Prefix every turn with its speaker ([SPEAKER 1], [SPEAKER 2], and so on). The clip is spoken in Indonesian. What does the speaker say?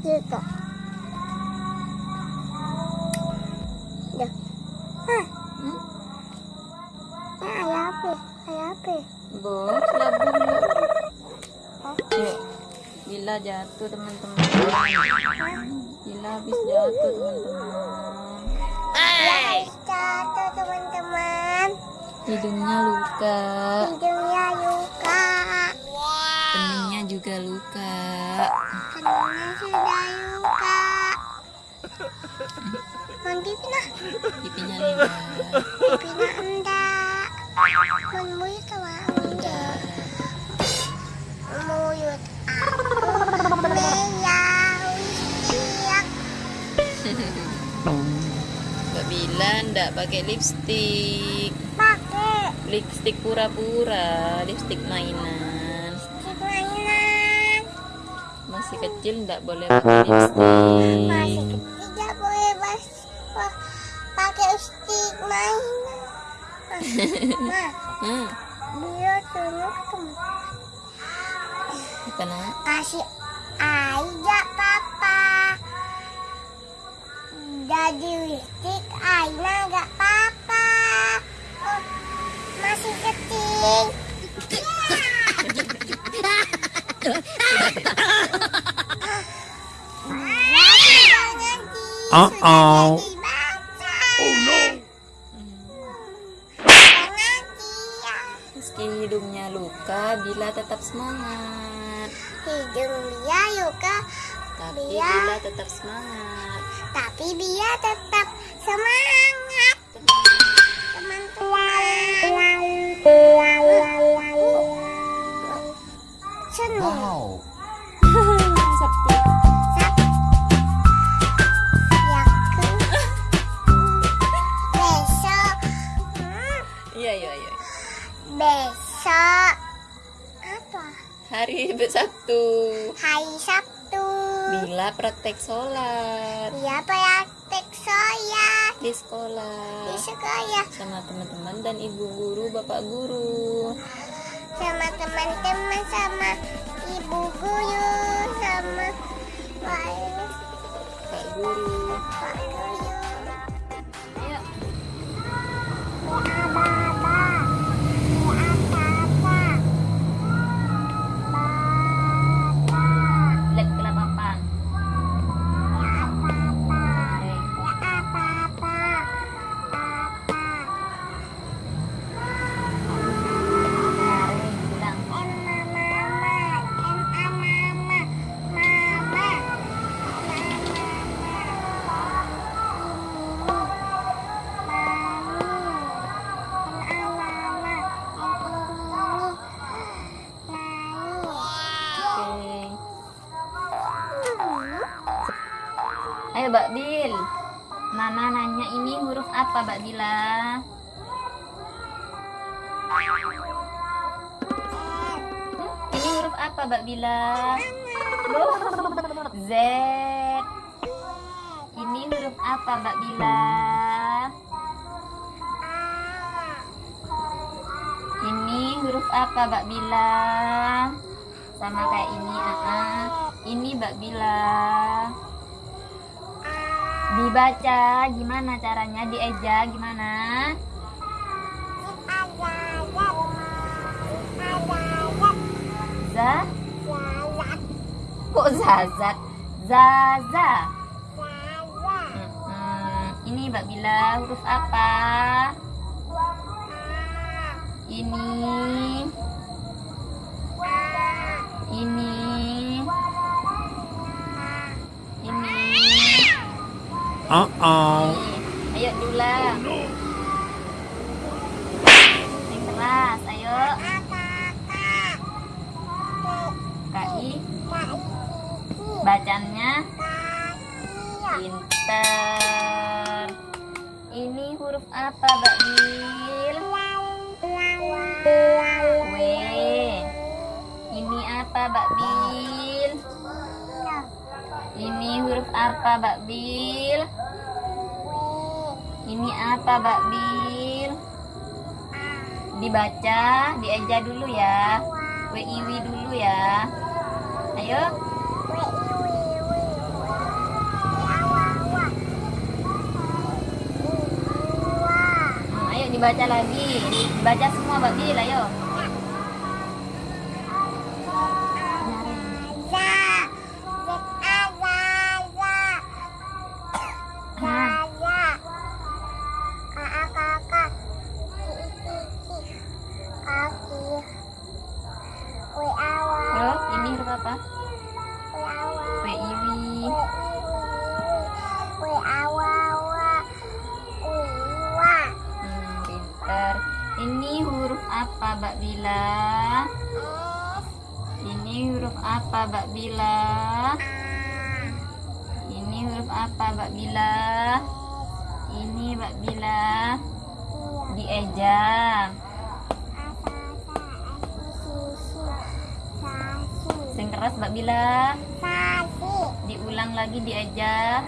[SPEAKER 1] juga. Ya. Hah,
[SPEAKER 2] Hmm?
[SPEAKER 1] ini ayah apa? Ayah apa?
[SPEAKER 2] Bos.
[SPEAKER 1] Oh.
[SPEAKER 2] Yuk. Bila jatuh teman-teman. Bila habis jatuh teman-teman.
[SPEAKER 1] Ya, jatuh teman-teman.
[SPEAKER 2] Hidungnya luka.
[SPEAKER 1] Hidungnya luka.
[SPEAKER 2] Keningnya juga luka.
[SPEAKER 1] Nanti pindah.
[SPEAKER 2] Pipinya enggak.
[SPEAKER 1] Pindah enggak. Menmulut sama enggak. Mulut aku merah usiak.
[SPEAKER 2] Mbak Bila enggak pakai lipstik.
[SPEAKER 1] Pakai
[SPEAKER 2] Lipstik pura-pura, lipstik mainan.
[SPEAKER 1] stick mainan.
[SPEAKER 2] Masih kecil enggak boleh pakai lipstik.
[SPEAKER 1] Masih wah, pakai stick mainan. Ma,
[SPEAKER 2] Hmm,
[SPEAKER 1] teman.
[SPEAKER 2] apa nak?
[SPEAKER 1] Kasih aja papa. Jadi listrik Aina gak papa. Oh, masih kecil.
[SPEAKER 3] Uh-oh.
[SPEAKER 1] Oh
[SPEAKER 2] semangat.
[SPEAKER 1] Hidung dia luka,
[SPEAKER 2] Tapi
[SPEAKER 1] Bila.
[SPEAKER 2] Bila tetap semangat.
[SPEAKER 1] tapi dia tetap semangat. Teman-teman. Senang. Yakin. Besok. Hmm,
[SPEAKER 2] Iya, iya, iya.
[SPEAKER 1] Besok.
[SPEAKER 2] Hari Sabtu.
[SPEAKER 1] Hari Sabtu.
[SPEAKER 2] Bila praktek sholat
[SPEAKER 1] Dia praktek saya
[SPEAKER 2] di sekolah
[SPEAKER 1] di sekolah
[SPEAKER 2] sama teman-teman dan ibu guru, bapak guru.
[SPEAKER 1] sama teman-teman sama ibu guru sama
[SPEAKER 2] Ayo Mbak Bil. Mama nanya ini huruf apa Mbak Bila? Hmm, Ini huruf apa Mbak Bila? Loh, Z. Ini huruf apa Mbak Bila? Ini huruf apa Mbak Bila? Sama kayak ini, ah. Ini Mbak Bila. Dibaca gimana caranya? Dieja gimana? Za? Kok zazat? Zaza. Mm-mm. Ini Mbak Bila huruf apa? Ini. Ini.
[SPEAKER 3] Uh-oh.
[SPEAKER 2] Nih, Ayo dulang. Yang keras, ayo. KI. Bacanya pinter. Ini huruf apa, Mbak Bil? W. Ini apa, Mbak Bil? Ini huruf apa, Mbak Bil? Ini apa, Mbak Bil? Dibaca, diaja dulu ya. Wiwi dulu ya. Ayo. Nah, ayo dibaca lagi. Dibaca semua, Mbak Bil, ayo. Apa?
[SPEAKER 1] Kue
[SPEAKER 2] iwi.
[SPEAKER 1] Kue. Kue iwa.
[SPEAKER 2] Hmm, pintar. Ini huruf apa Mbak Bila? Ini huruf apa Mbak Bila? Ini huruf apa Mbak Bila? Ini Mbak Bila diejam. Keras Mbak Bila. Diulang lagi diejam.